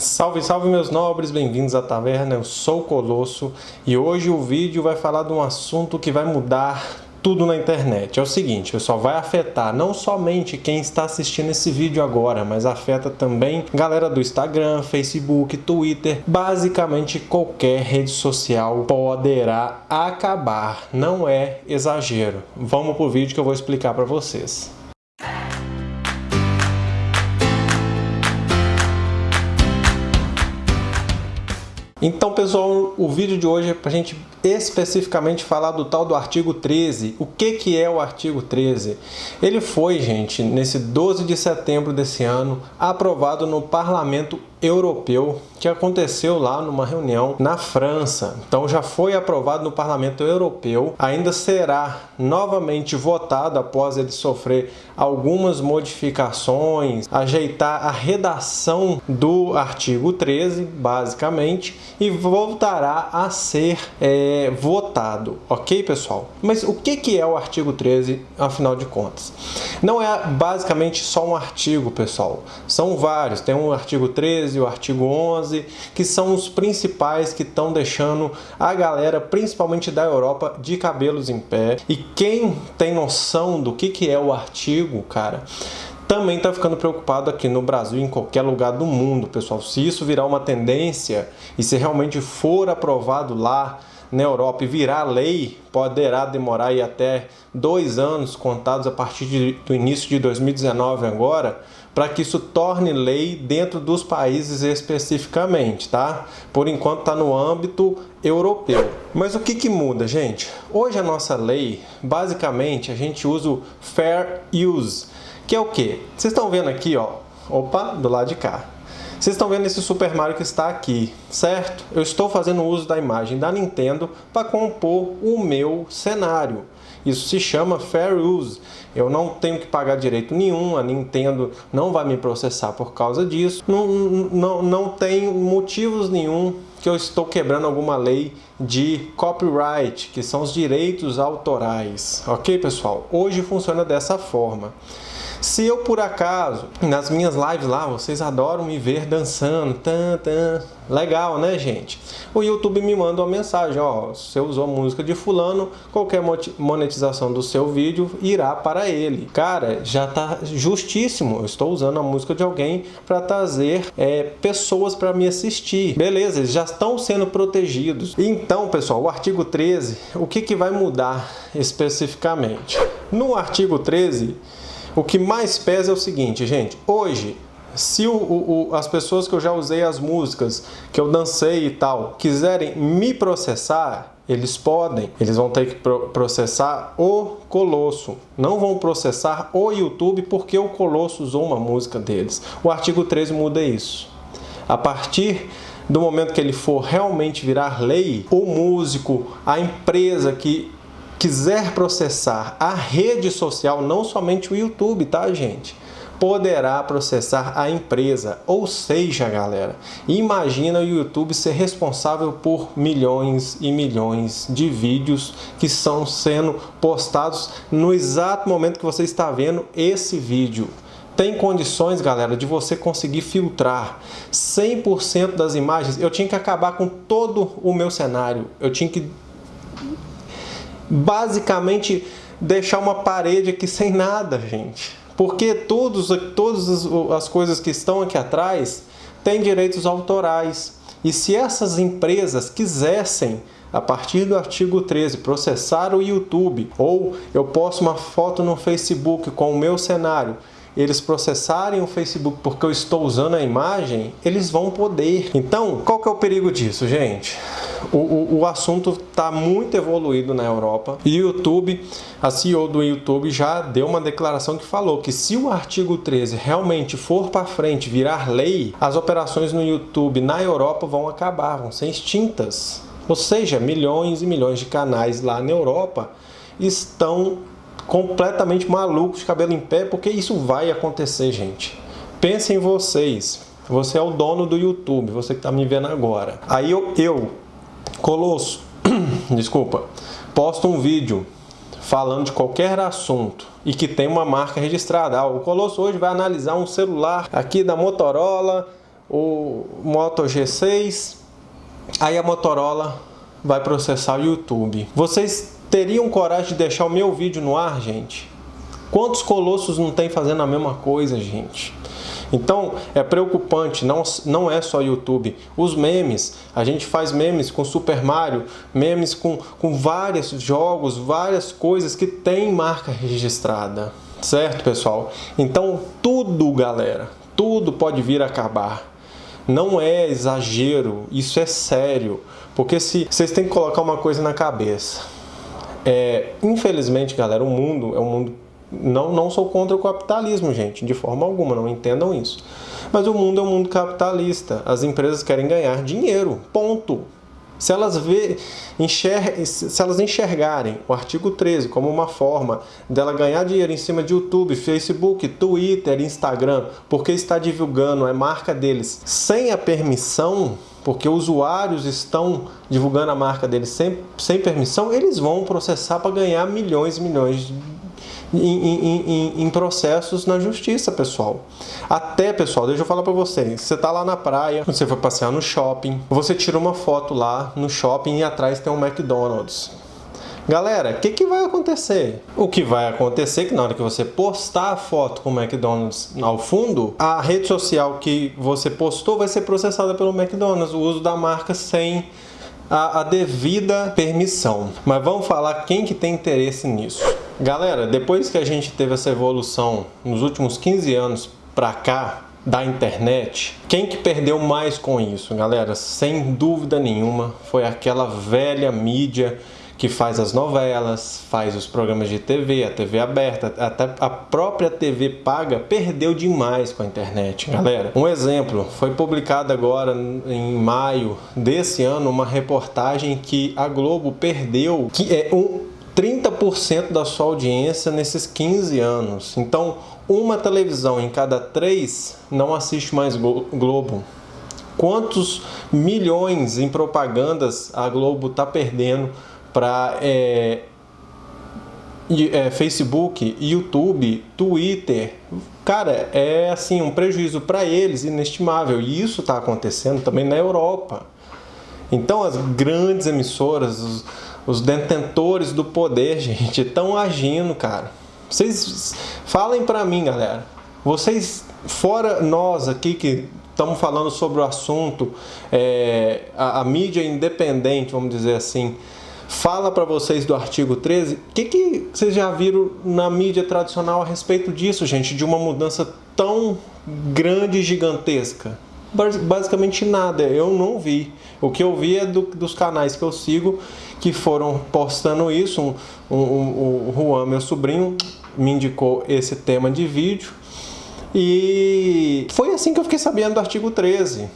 Salve, salve meus nobres, bem-vindos à taverna, eu sou o Colosso e hoje o vídeo vai falar de um assunto que vai mudar tudo na internet. É o seguinte, pessoal, vai afetar não somente quem está assistindo esse vídeo agora, mas afeta também galera do Instagram, Facebook, Twitter, basicamente qualquer rede social poderá acabar. Não é exagero. Vamos pro vídeo que eu vou explicar para vocês. Então, pessoal, o vídeo de hoje é para a gente especificamente falar do tal do artigo 13. O que, que é o artigo 13? Ele foi, gente, nesse 12 de setembro desse ano, aprovado no Parlamento Europeu, que aconteceu lá numa reunião na França. Então já foi aprovado no Parlamento Europeu, ainda será novamente votado após ele sofrer algumas modificações, ajeitar a redação do artigo 13, basicamente, e voltará a ser é, votado, ok pessoal? Mas o que, que é o artigo 13, afinal de contas? Não é basicamente só um artigo, pessoal, são vários, tem um artigo 13, 13, o artigo 11, que são os principais que estão deixando a galera, principalmente da Europa, de cabelos em pé. E quem tem noção do que, que é o artigo, cara, também está ficando preocupado aqui no Brasil e em qualquer lugar do mundo, pessoal. Se isso virar uma tendência e se realmente for aprovado lá na Europa e virar lei, poderá demorar até dois anos contados a partir de, do início de 2019 agora, para que isso torne lei dentro dos países especificamente, tá? Por enquanto está no âmbito europeu. Mas o que, que muda, gente? Hoje a nossa lei, basicamente, a gente usa o Fair Use, que é o que? Vocês estão vendo aqui, ó, opa, do lado de cá. Vocês estão vendo esse Super Mario que está aqui, certo? Eu estou fazendo uso da imagem da Nintendo para compor o meu cenário. Isso se chama Fair Use. Eu não tenho que pagar direito nenhum, a Nintendo não vai me processar por causa disso. Não, não, não tem motivos nenhum que eu estou quebrando alguma lei de copyright, que são os direitos autorais. Ok, pessoal? Hoje funciona dessa forma. Se eu por acaso, nas minhas lives lá, vocês adoram me ver dançando, tan, tan, legal, né, gente? O YouTube me manda uma mensagem, ó, você usou música de fulano, qualquer monetização do seu vídeo irá para ele. Cara, já tá justíssimo, eu estou usando a música de alguém para trazer é, pessoas para me assistir. Beleza, eles já estão sendo protegidos. Então, pessoal, o artigo 13, o que, que vai mudar especificamente? No artigo 13, o que mais pesa é o seguinte, gente. Hoje, se o, o, as pessoas que eu já usei as músicas, que eu dancei e tal, quiserem me processar, eles podem. Eles vão ter que processar o Colosso. Não vão processar o YouTube porque o Colosso usou uma música deles. O artigo 13 muda isso. A partir do momento que ele for realmente virar lei, o músico, a empresa que quiser processar a rede social, não somente o YouTube, tá, gente? Poderá processar a empresa. Ou seja, galera, imagina o YouTube ser responsável por milhões e milhões de vídeos que estão sendo postados no exato momento que você está vendo esse vídeo tem condições, galera, de você conseguir filtrar 100% das imagens. Eu tinha que acabar com todo o meu cenário. Eu tinha que basicamente deixar uma parede aqui sem nada, gente. Porque todos, todas as coisas que estão aqui atrás têm direitos autorais. E se essas empresas quisessem, a partir do artigo 13, processar o YouTube, ou eu posto uma foto no Facebook com o meu cenário eles processarem o Facebook porque eu estou usando a imagem, eles vão poder. Então, qual que é o perigo disso, gente? O, o, o assunto está muito evoluído na Europa e o YouTube, a CEO do YouTube já deu uma declaração que falou que se o artigo 13 realmente for para frente, virar lei, as operações no YouTube na Europa vão acabar, vão ser extintas. Ou seja, milhões e milhões de canais lá na Europa estão completamente malucos cabelo em pé, porque isso vai acontecer, gente. Pensem em vocês. Você é o dono do YouTube, você que está me vendo agora. Aí eu, eu Colosso, desculpa, posto um vídeo falando de qualquer assunto e que tem uma marca registrada. Ah, o Colosso hoje vai analisar um celular aqui da Motorola o Moto G6, aí a Motorola vai processar o YouTube. Vocês teriam coragem de deixar o meu vídeo no ar, gente? Quantos colossos não tem fazendo a mesma coisa, gente? Então é preocupante, não, não é só YouTube. Os memes, a gente faz memes com Super Mario, memes com, com vários jogos, várias coisas que tem marca registrada. Certo, pessoal? Então tudo, galera, tudo pode vir a acabar. Não é exagero, isso é sério. Porque se vocês têm que colocar uma coisa na cabeça. É, infelizmente, galera, o mundo é um mundo não, não sou contra o capitalismo, gente, de forma alguma, não entendam isso. Mas o mundo é um mundo capitalista. As empresas querem ganhar dinheiro, ponto. Se elas, vê, enxer, se elas enxergarem o artigo 13 como uma forma dela ganhar dinheiro em cima de YouTube, Facebook, Twitter, Instagram, porque está divulgando a marca deles sem a permissão, porque usuários estão divulgando a marca deles sem, sem permissão, eles vão processar para ganhar milhões e milhões em, em, em, processos na justiça, pessoal. Até, pessoal, deixa eu falar para vocês. Você tá lá na praia, você foi passear no shopping, você tira uma foto lá no shopping e atrás tem um McDonald's. Galera, o que, que vai acontecer? O que vai acontecer é que na hora que você postar a foto com o McDonald's ao fundo, a rede social que você postou vai ser processada pelo McDonald's, o uso da marca sem a, a devida permissão. Mas vamos falar quem que tem interesse nisso. Galera, depois que a gente teve essa evolução nos últimos 15 anos para cá da internet, quem que perdeu mais com isso, galera? Sem dúvida nenhuma, foi aquela velha mídia que faz as novelas, faz os programas de TV, a TV aberta, até a própria TV paga perdeu demais com a internet, galera. Um exemplo, foi publicado agora em maio desse ano uma reportagem que a Globo perdeu, que é um 30% da sua audiência nesses 15 anos. Então, uma televisão em cada três não assiste mais Globo. Quantos milhões em propagandas a Globo está perdendo para é, é, Facebook, YouTube, Twitter? Cara, é assim um prejuízo para eles inestimável. E isso está acontecendo também na Europa. Então, as grandes emissoras, os, os detentores do poder, gente, estão agindo, cara. Vocês falem para mim, galera. Vocês, fora nós aqui que estamos falando sobre o assunto, é, a, a, mídia independente, vamos dizer assim, fala para vocês do artigo 13. O que, que vocês já viram na mídia tradicional a respeito disso, gente? De uma mudança tão grande e gigantesca? Basicamente nada, eu não vi. O que eu vi é do, dos canais que eu sigo que foram postando isso. Um, um, um, o Juan, meu sobrinho, me indicou esse tema de vídeo. E foi assim que eu fiquei sabendo do artigo 13.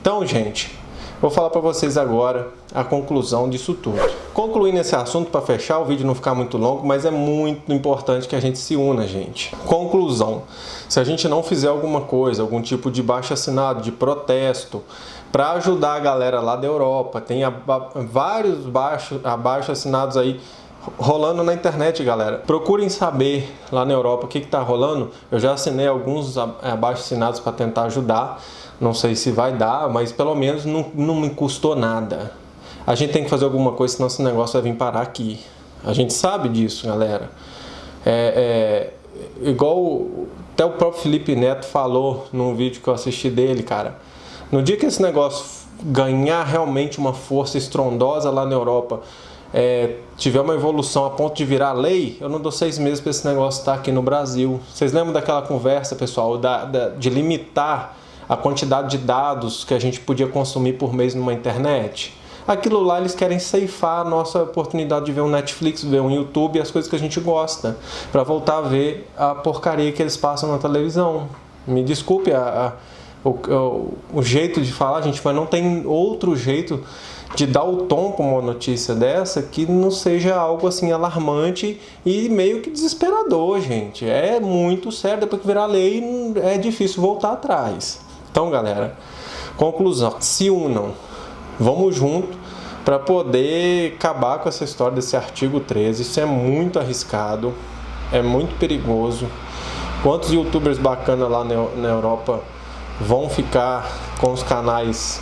Então, gente, vou falar para vocês agora a conclusão disso tudo. Concluindo esse assunto para fechar, o vídeo não ficar muito longo, mas é muito importante que a gente se una, gente. Conclusão. Se a gente não fizer alguma coisa, algum tipo de baixo assinado, de protesto, para ajudar a galera lá da Europa. Tem a, vários baixos, abaixo assinados aí rolando na internet, galera. Procurem saber lá na Europa o que está rolando. Eu já assinei alguns abaixo assinados para tentar ajudar. Não sei se vai dar, mas pelo menos não, não me custou nada. A gente tem que fazer alguma coisa, senão esse negócio vai vir parar aqui. A gente sabe disso, galera. É, é igual até o próprio Felipe Neto falou num vídeo que eu assisti dele, cara. No dia que esse negócio ganhar realmente uma força estrondosa lá na Europa, é, tiver uma evolução a ponto de virar lei, eu não dou seis meses para esse negócio estar aqui no Brasil. Vocês lembram daquela conversa, pessoal, da, da, de limitar a quantidade de dados que a gente podia consumir por mês numa internet? Aquilo lá eles querem ceifar a nossa oportunidade de ver um Netflix, ver um YouTube, as coisas que a gente gosta, para voltar a ver a porcaria que eles passam na televisão. Me desculpe a, a o, o, jeito de falar, gente, mas não tem outro jeito de dar o tom para uma notícia dessa que não seja algo assim alarmante e meio que desesperador, gente. É muito sério, depois que virar lei é difícil voltar atrás. Então, galera, conclusão, se unam, vamos junto para poder acabar com essa história desse artigo 13. Isso é muito arriscado, é muito perigoso. Quantos youtubers bacanas lá na Europa vão ficar com os canais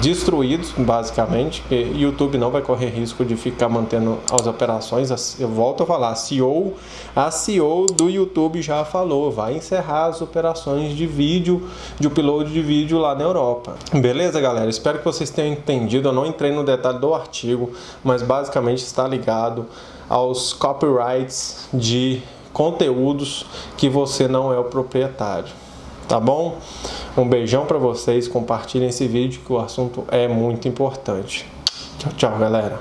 destruídos, basicamente, YouTube não vai correr risco de ficar mantendo as operações. Eu volto a falar, a CEO, a CEO do YouTube já falou, vai encerrar as operações de vídeo, de upload de vídeo lá na Europa. Beleza, galera? Espero que vocês tenham entendido. Eu não entrei no detalhe do artigo, mas basicamente está ligado aos copyrights de conteúdos que você não é o proprietário tá bom? Um beijão para vocês, compartilhem esse vídeo que o assunto é muito importante. Tchau, tchau, galera.